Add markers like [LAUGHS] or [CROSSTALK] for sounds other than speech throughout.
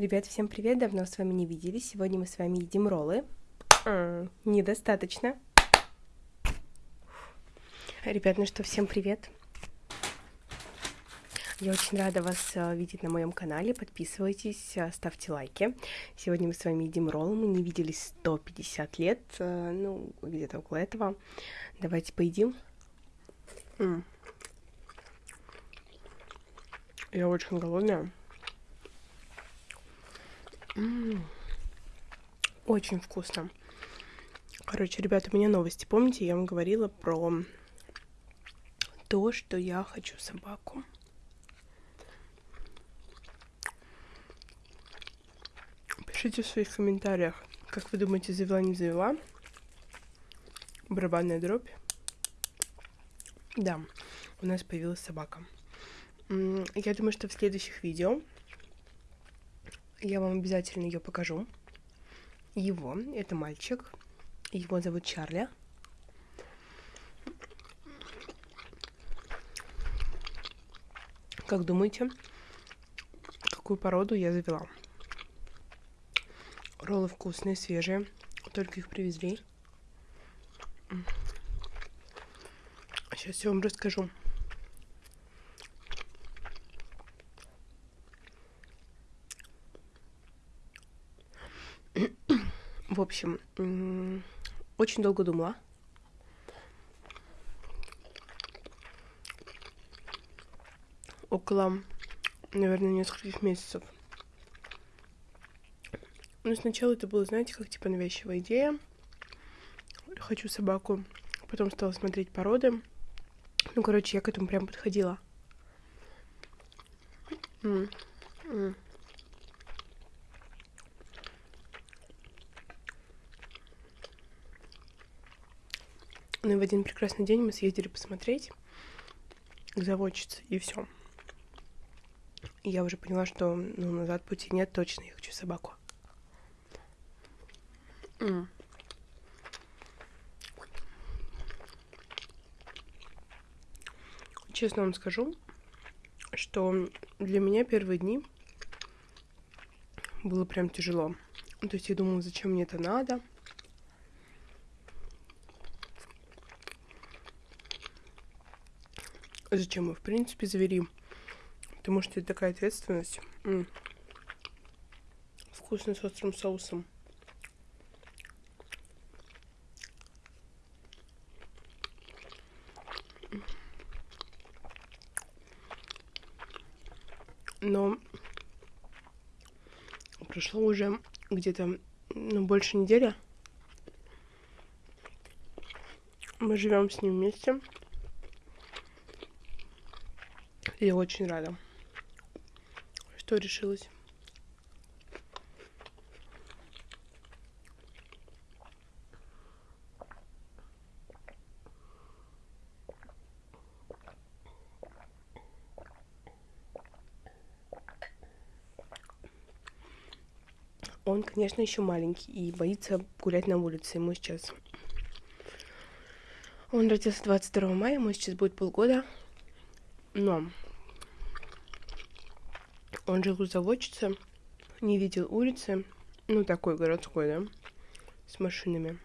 Ребят, всем привет, давно с вами не виделись. Сегодня мы с вами едим роллы. Недостаточно. Ребят, ну что, всем привет. Я очень рада вас э, видеть на моем канале. Подписывайтесь, э, ставьте лайки. Сегодня мы с вами едим роллы. Мы не виделись 150 лет, э, ну, где-то около этого. Давайте поедим. Я очень голодная. Очень вкусно. Короче, ребята, у меня новости. Помните, я вам говорила про то, что я хочу собаку. Пишите в своих комментариях, как вы думаете, завела, не завела. Барабанная дробь. Да, у нас появилась собака. Я думаю, что в следующих видео я вам обязательно ее покажу. Его, это мальчик. Его зовут Чарли. Как думаете, какую породу я завела? Роллы вкусные, свежие. Только их привезли. Сейчас я вам расскажу. В общем, очень долго думала. Около, наверное, нескольких месяцев. Ну, сначала это было, знаете, как типа навязчивая идея. Хочу собаку. Потом стала смотреть породы. Ну, короче, я к этому прям подходила. М, м. И в один прекрасный день мы съездили посмотреть к заводчице, и все. Я уже поняла, что ну, назад пути нет, точно я хочу собаку. М. Честно вам скажу, что для меня первые дни было прям тяжело. То есть я думала, зачем мне это надо. Зачем мы, в принципе, завели? Потому что это такая ответственность. М. Вкусно с острым соусом. Но прошло уже где-то ну, больше недели. Мы живем с ним вместе. И Я очень рада, что решилась. Он, конечно, еще маленький и боится гулять на улице. Ему сейчас... Он родился 22 мая, ему сейчас будет полгода. Но он жил у заводчицы, не видел улицы, ну такой городской, да, с машинами.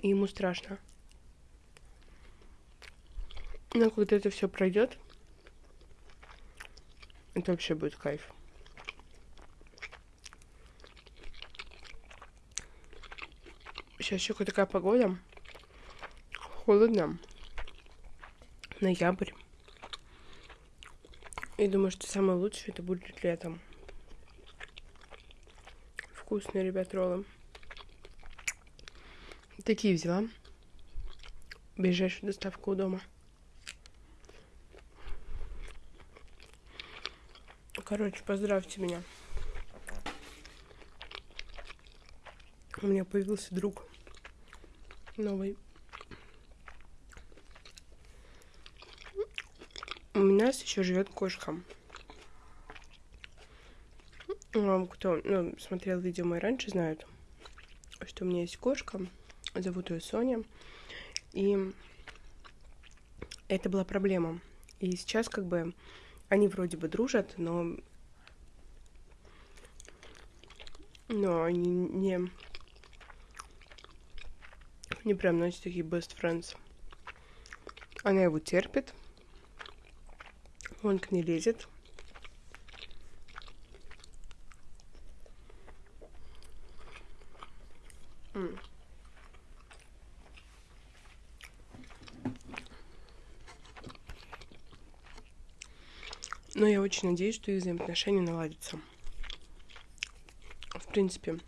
И ему страшно. Но когда это все пройдет, это вообще будет кайф. Сейчас еще такая погода. Холодно ноябрь. И думаю, что самое лучшее это будет летом. Вкусные, ребят, роллы. Такие взяла. Ближайшую доставку у дома. Короче, поздравьте меня. У меня появился друг новый. У нас еще живет кошка. Ну, Кто ну, смотрел видео мои раньше, знают, что у меня есть кошка. Зовут ее Соня. И это была проблема. И сейчас как бы Они вроде бы дружат, но... Но они не... Не прям, знаете, такие best friends. Она его терпит. Он к ней лезет. Но я очень надеюсь, что их взаимоотношения наладятся. В принципе,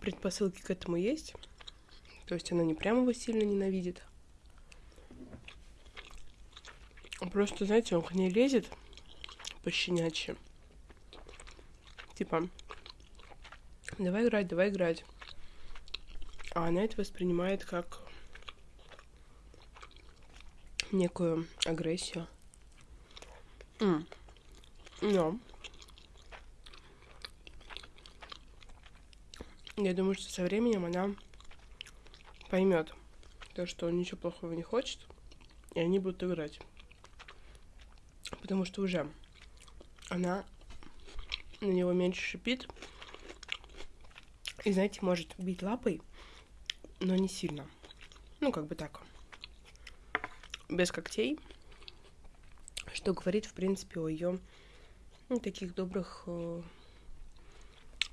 предпосылки к этому есть. То есть она не прямо его сильно ненавидит. Просто, знаете, он к ней лезет пощенячьи. Типа, давай играть, давай играть. А она это воспринимает как некую агрессию. Mm. Но я думаю, что со временем она поймет то, что он ничего плохого не хочет, и они будут играть. Потому что уже она на него меньше шипит. И, знаете, может бить лапой, но не сильно. Ну, как бы так без когтей, что говорит, в принципе, о ее ну, таких добрых, э,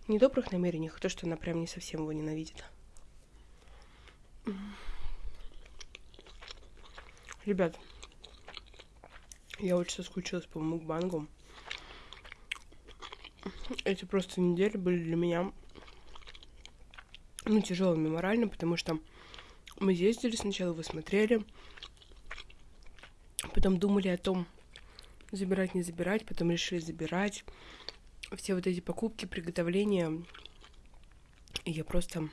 недобрых намерениях, а то, что она прям не совсем его ненавидит. Ребят, я очень соскучилась по мукбангу. Эти просто недели были для меня ну, тяжелыми морально, потому что мы ездили сначала, вы смотрели, Потом думали о том, забирать, не забирать, потом решили забирать. Все вот эти покупки, приготовления. И я просто,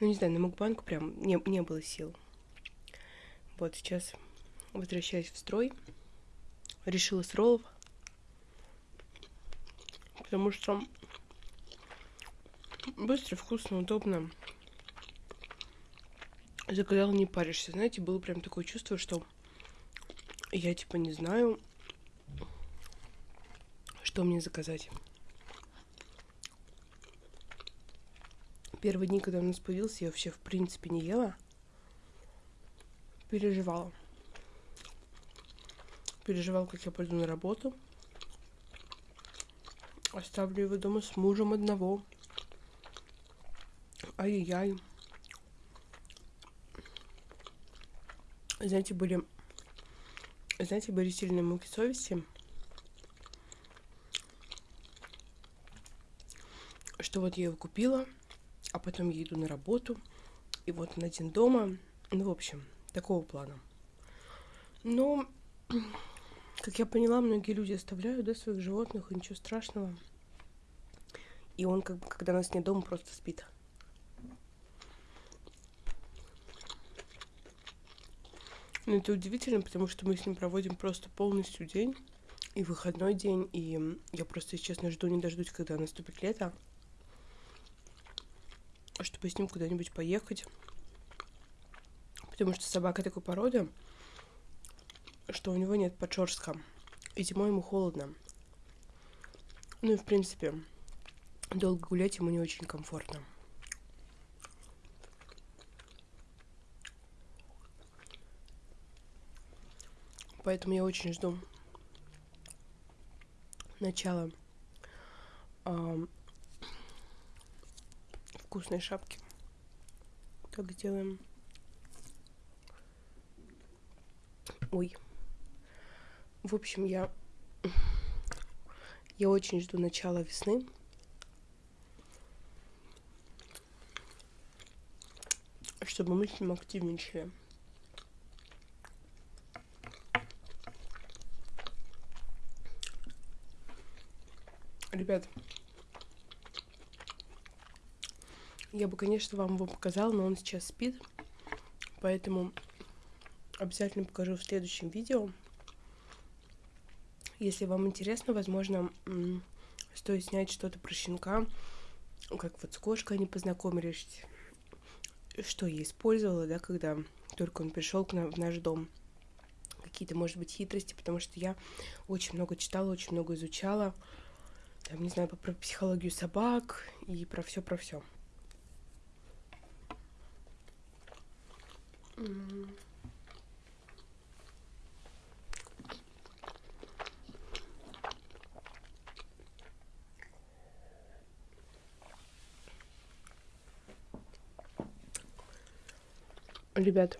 ну не знаю, на Мукбанку прям не, не было сил. Вот сейчас возвращаюсь в строй. Решила с роллов. Потому что быстро, вкусно, удобно. Заказал, не паришься. Знаете, было прям такое чувство, что я типа не знаю, что мне заказать. Первые дни, когда у нас появился, я вообще в принципе не ела. Переживала. Переживала, как я пойду на работу. Оставлю его дома с мужем одного. Ай-яй-яй. Знаете, были знаете, были сильные муки совести, что вот я его купила, а потом я иду на работу, и вот на один дома, ну, в общем, такого плана. Но, как я поняла, многие люди оставляют, да, своих животных, и ничего страшного. И он, как бы, когда нас нет дома, просто спит. Ну, это удивительно, потому что мы с ним проводим просто полностью день и выходной день, и я просто, если честно, жду не дождусь, когда наступит лето, чтобы с ним куда-нибудь поехать. Потому что собака такой породы, что у него нет подшерстка, и зимой ему холодно. Ну и, в принципе, долго гулять ему не очень комфортно. Поэтому я очень жду начала э, вкусной шапки. Как сделаем? Ой. В общем, я я очень жду начала весны. Чтобы мы с ним активничали. Ребят, я бы, конечно, вам его показала, но он сейчас спит. Поэтому обязательно покажу в следующем видео. Если вам интересно, возможно, стоит снять что-то про щенка. Как вот с кошкой они познакомились. Что я использовала, да, когда только он пришел к нам в наш дом. какие-то, может быть, хитрости, потому что я очень много читала, очень много изучала. Там, не знаю, про психологию собак и про все, про все. Ребят,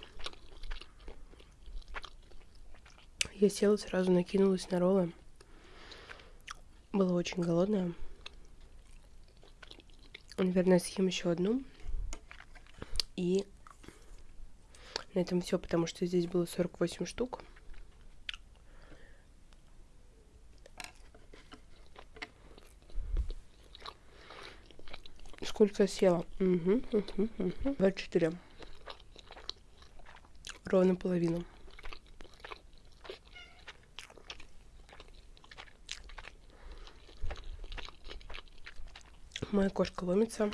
я села, сразу накинулась на роллы. Была очень голодная. Наверное, съем еще одну. И на этом все, потому что здесь было 48 штук. Сколько я съела? Угу, угу, угу. 24. Ровно половину. Моя кошка ломится.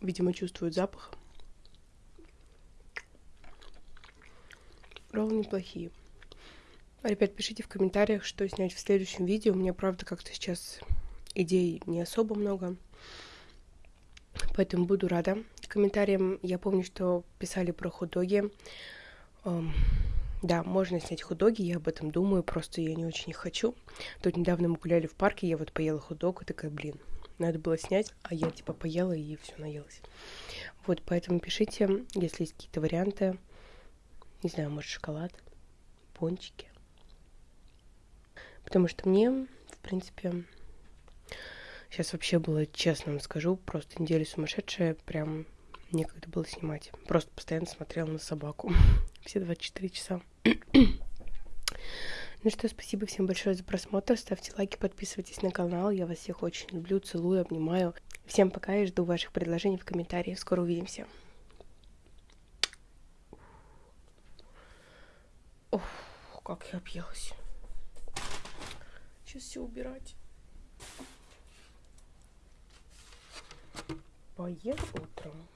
Видимо, чувствует запах. Роллы неплохие. Ребят, пишите в комментариях, что снять в следующем видео. У меня, правда, как-то сейчас идей не особо много. Поэтому буду рада комментариям. Я помню, что писали про худоги. Да, можно снять худоги, я об этом думаю, просто я не очень их хочу. Тут недавно мы гуляли в парке, я вот поела худог и такая, блин, надо было снять, а я типа поела и все наелась. Вот, поэтому пишите, если есть какие-то варианты. Не знаю, может, шоколад, пончики. Потому что мне, в принципе, сейчас вообще было, честно вам скажу, просто неделя сумасшедшая, прям некогда было снимать. Просто постоянно смотрела на собаку. [LAUGHS] Все 24 часа. Ну что, спасибо всем большое за просмотр. Ставьте лайки, подписывайтесь на канал. Я вас всех очень люблю, целую, обнимаю. Всем пока и жду ваших предложений в комментариях. Скоро увидимся. Ох, как я объелась. Сейчас все убирать. Поем утром.